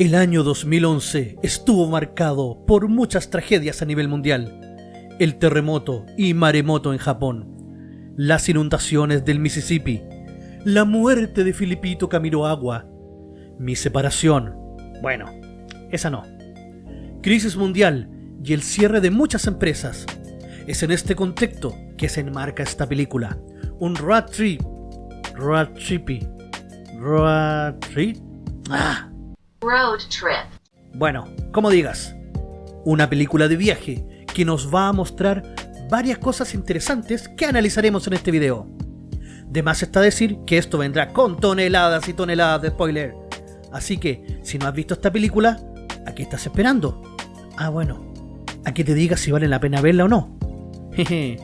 El año 2011 estuvo marcado por muchas tragedias a nivel mundial. El terremoto y maremoto en Japón, las inundaciones del Mississippi, la muerte de Filipito Camilo Agua, mi separación, bueno, esa no, crisis mundial y el cierre de muchas empresas. Es en este contexto que se enmarca esta película, un road trip, road trippy, road trip, ah, Road trip. Bueno, como digas, una película de viaje que nos va a mostrar varias cosas interesantes que analizaremos en este video. De más está decir que esto vendrá con toneladas y toneladas de spoiler. Así que, si no has visto esta película, ¿a qué estás esperando? Ah, bueno, a que te diga si vale la pena verla o no. Jeje,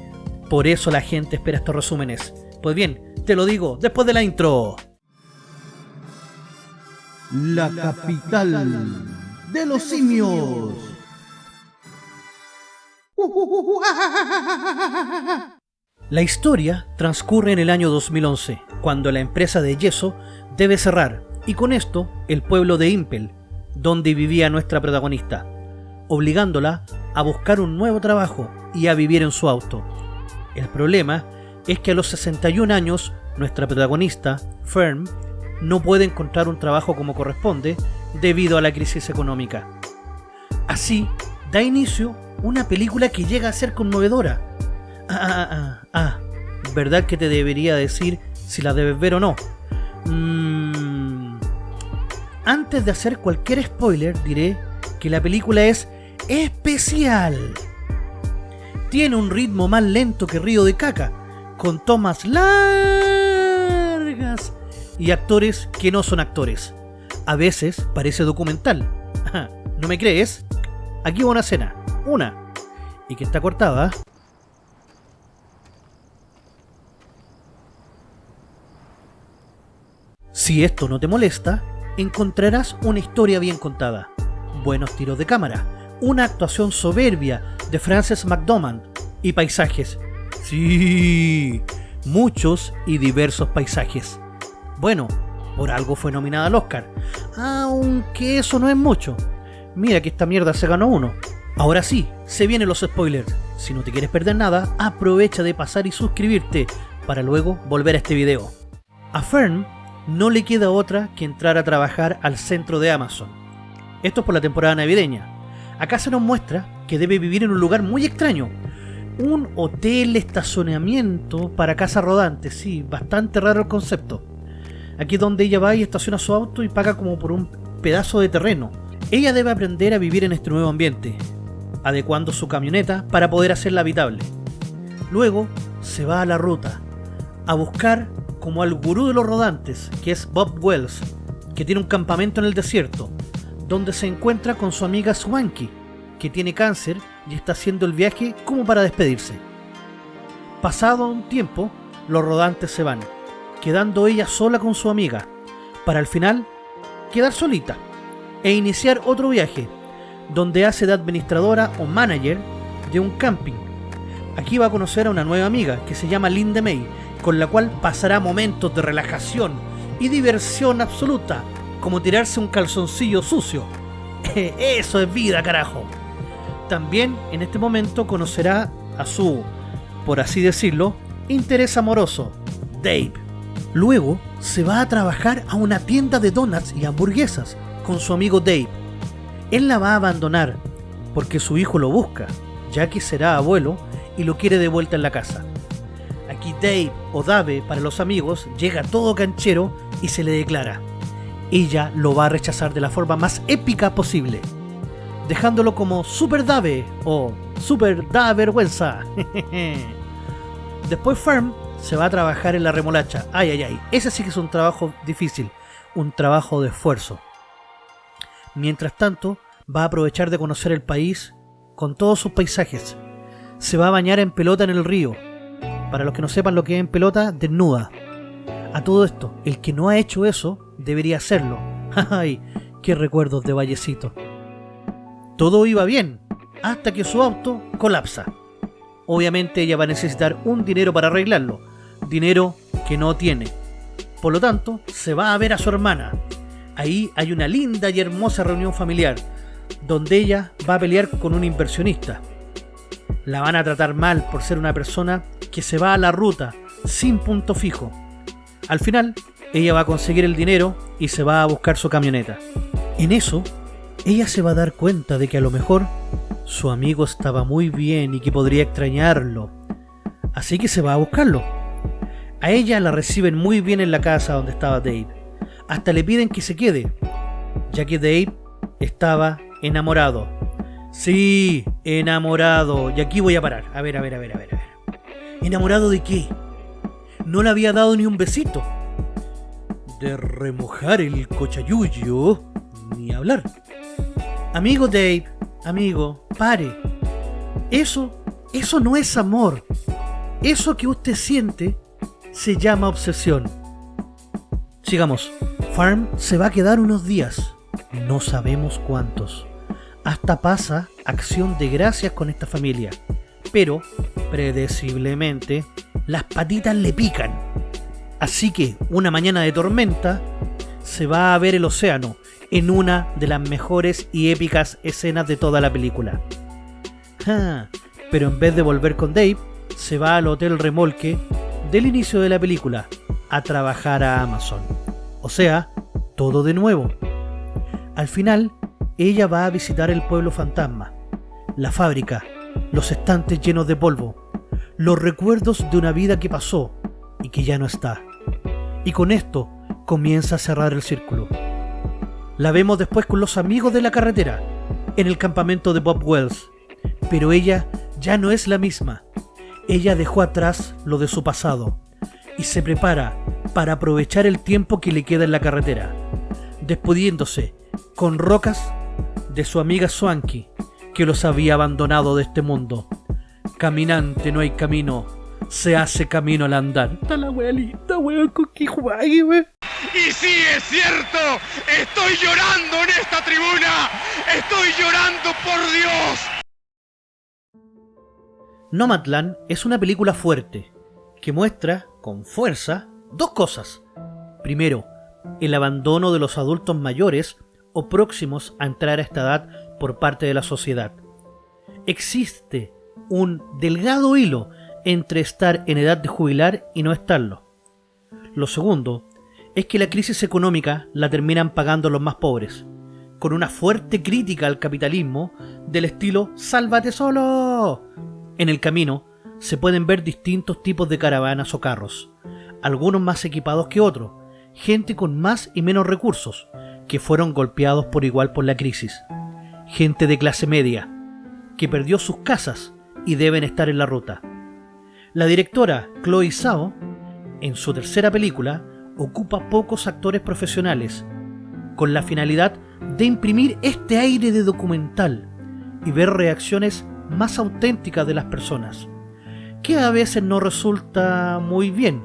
por eso la gente espera estos resúmenes. Pues bien, te lo digo después de la intro. La capital de los simios. La historia transcurre en el año 2011, cuando la empresa de yeso debe cerrar, y con esto el pueblo de Impel, donde vivía nuestra protagonista, obligándola a buscar un nuevo trabajo y a vivir en su auto. El problema es que a los 61 años, nuestra protagonista, Fern, no puede encontrar un trabajo como corresponde debido a la crisis económica. Así, da inicio una película que llega a ser conmovedora. Ah, ah, ah, ah, ¿verdad que te debería decir si la debes ver o no? Mm, antes de hacer cualquier spoiler, diré que la película es especial. Tiene un ritmo más lento que Río de Caca, con tomas largas y actores que no son actores. A veces parece documental. ¿No me crees? Aquí va una escena. Una. Y que está cortada. Si esto no te molesta, encontrarás una historia bien contada, buenos tiros de cámara, una actuación soberbia de Frances McDormand y paisajes. Sí, muchos y diversos paisajes. Bueno, por algo fue nominada al Oscar, aunque eso no es mucho. Mira que esta mierda se ganó uno. Ahora sí, se vienen los spoilers. Si no te quieres perder nada, aprovecha de pasar y suscribirte para luego volver a este video. A Fern no le queda otra que entrar a trabajar al centro de Amazon. Esto es por la temporada navideña. Acá se nos muestra que debe vivir en un lugar muy extraño. Un hotel estacionamiento para casa rodante, sí, bastante raro el concepto. Aquí es donde ella va y estaciona su auto y paga como por un pedazo de terreno. Ella debe aprender a vivir en este nuevo ambiente, adecuando su camioneta para poder hacerla habitable. Luego se va a la ruta, a buscar como al gurú de los rodantes, que es Bob Wells, que tiene un campamento en el desierto, donde se encuentra con su amiga Swanky, que tiene cáncer y está haciendo el viaje como para despedirse. Pasado un tiempo, los rodantes se van, quedando ella sola con su amiga, para al final quedar solita e iniciar otro viaje, donde hace de administradora o manager de un camping. Aquí va a conocer a una nueva amiga que se llama Linda May, con la cual pasará momentos de relajación y diversión absoluta, como tirarse un calzoncillo sucio. Eso es vida, carajo. También en este momento conocerá a su, por así decirlo, interés amoroso, Dave. Luego se va a trabajar a una tienda de donuts y hamburguesas con su amigo Dave. Él la va a abandonar porque su hijo lo busca, ya que será abuelo y lo quiere de vuelta en la casa. Aquí Dave o Dave para los amigos llega todo canchero y se le declara. Ella lo va a rechazar de la forma más épica posible, dejándolo como Super Dave o Super Da Vergüenza. Después Firm se va a trabajar en la remolacha. Ay, ay, ay. Ese sí que es un trabajo difícil, un trabajo de esfuerzo. Mientras tanto, va a aprovechar de conocer el país con todos sus paisajes. Se va a bañar en pelota en el río. Para los que no sepan lo que es en pelota, desnuda. A todo esto, el que no ha hecho eso, debería hacerlo. ¡Ay! ¡Qué recuerdos de Vallecito! Todo iba bien, hasta que su auto colapsa. Obviamente ella va a necesitar un dinero para arreglarlo, dinero que no tiene. Por lo tanto, se va a ver a su hermana, ahí hay una linda y hermosa reunión familiar, donde ella va a pelear con un inversionista. La van a tratar mal por ser una persona que se va a la ruta sin punto fijo. Al final, ella va a conseguir el dinero y se va a buscar su camioneta. En eso, ella se va a dar cuenta de que a lo mejor su amigo estaba muy bien y que podría extrañarlo. Así que se va a buscarlo. A ella la reciben muy bien en la casa donde estaba Dave. Hasta le piden que se quede, ya que Dave estaba enamorado. Sí, enamorado. Y aquí voy a parar. A ver, a ver, a ver, a ver, a ver. ¿Enamorado de qué? No le había dado ni un besito. De remojar el cochayuyo, ni hablar. Amigo Dave, amigo, pare. Eso, eso no es amor. Eso que usted siente se llama obsesión. Sigamos. Farm se va a quedar unos días. No sabemos cuántos. Hasta pasa acción de gracias con esta familia. Pero, predeciblemente, las patitas le pican. Así que, una mañana de tormenta, se va a ver el océano en una de las mejores y épicas escenas de toda la película. Pero en vez de volver con Dave, se va al hotel remolque del inicio de la película a trabajar a Amazon. O sea, todo de nuevo. Al final, ella va a visitar el pueblo fantasma, la fábrica, los estantes llenos de polvo, los recuerdos de una vida que pasó y que ya no está. Y con esto comienza a cerrar el círculo. La vemos después con los amigos de la carretera, en el campamento de Bob Wells, pero ella ya no es la misma. Ella dejó atrás lo de su pasado y se prepara para aprovechar el tiempo que le queda en la carretera, despidiéndose con rocas de su amiga Swanky, que los había abandonado de este mundo. Caminante no hay camino, se hace camino al andar. Está la abuelita, weón, con que. Y sí, es cierto, estoy llorando en esta tribuna, estoy llorando por Dios. Nomadland es una película fuerte, que muestra, con fuerza, dos cosas. Primero, el abandono de los adultos mayores o próximos a entrar a esta edad por parte de la sociedad. Existe un delgado hilo entre estar en edad de jubilar y no estarlo. Lo segundo es que la crisis económica la terminan pagando los más pobres, con una fuerte crítica al capitalismo del estilo ¡Sálvate solo! En el camino se pueden ver distintos tipos de caravanas o carros, algunos más equipados que otros, gente con más y menos recursos, que fueron golpeados por igual por la crisis, gente de clase media, que perdió sus casas y deben estar en la ruta. La directora Chloe Zhao, en su tercera película, ocupa pocos actores profesionales, con la finalidad de imprimir este aire de documental y ver reacciones más auténticas de las personas, que a veces no resulta muy bien,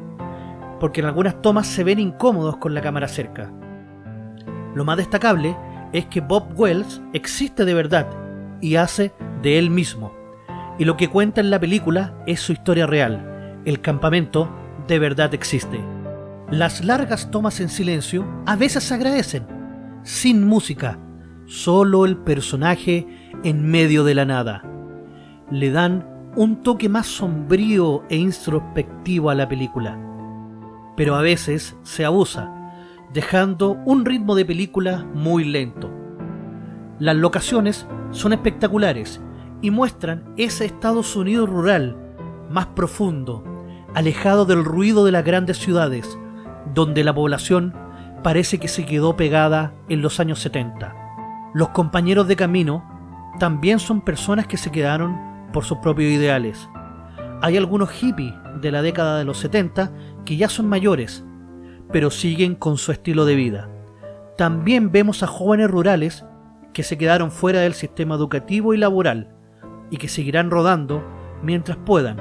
porque en algunas tomas se ven incómodos con la cámara cerca. Lo más destacable es que Bob Wells existe de verdad y hace de él mismo, y lo que cuenta en la película es su historia real. El campamento de verdad existe. Las largas tomas en silencio a veces se agradecen, sin música, solo el personaje en medio de la nada le dan un toque más sombrío e introspectivo a la película. Pero a veces se abusa, dejando un ritmo de película muy lento. Las locaciones son espectaculares y muestran ese Estados Unidos rural, más profundo, alejado del ruido de las grandes ciudades, donde la población parece que se quedó pegada en los años 70. Los compañeros de camino también son personas que se quedaron por sus propios ideales. Hay algunos hippies de la década de los 70 que ya son mayores, pero siguen con su estilo de vida. También vemos a jóvenes rurales que se quedaron fuera del sistema educativo y laboral y que seguirán rodando mientras puedan,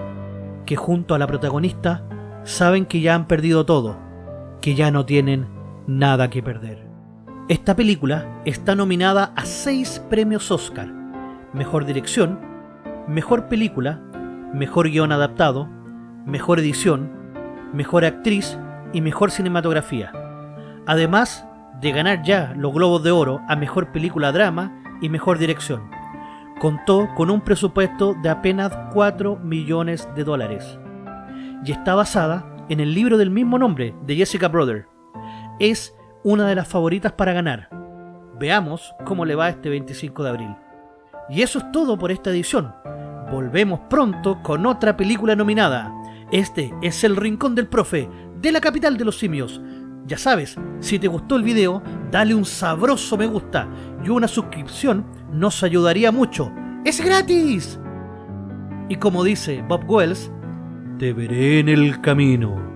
que junto a la protagonista saben que ya han perdido todo, que ya no tienen nada que perder. Esta película está nominada a seis premios Oscar, Mejor Dirección, Mejor película, mejor guion adaptado, mejor edición, mejor actriz y mejor cinematografía. Además de ganar ya los Globos de Oro a Mejor Película Drama y Mejor Dirección. Contó con un presupuesto de apenas 4 millones de dólares y está basada en el libro del mismo nombre de Jessica Brother. Es una de las favoritas para ganar. Veamos cómo le va este 25 de abril. Y eso es todo por esta edición. Volvemos pronto con otra película nominada. Este es El Rincón del Profe, de la capital de los simios. Ya sabes, si te gustó el video, dale un sabroso me gusta y una suscripción nos ayudaría mucho. ¡Es gratis! Y como dice Bob Wells, te veré en el camino.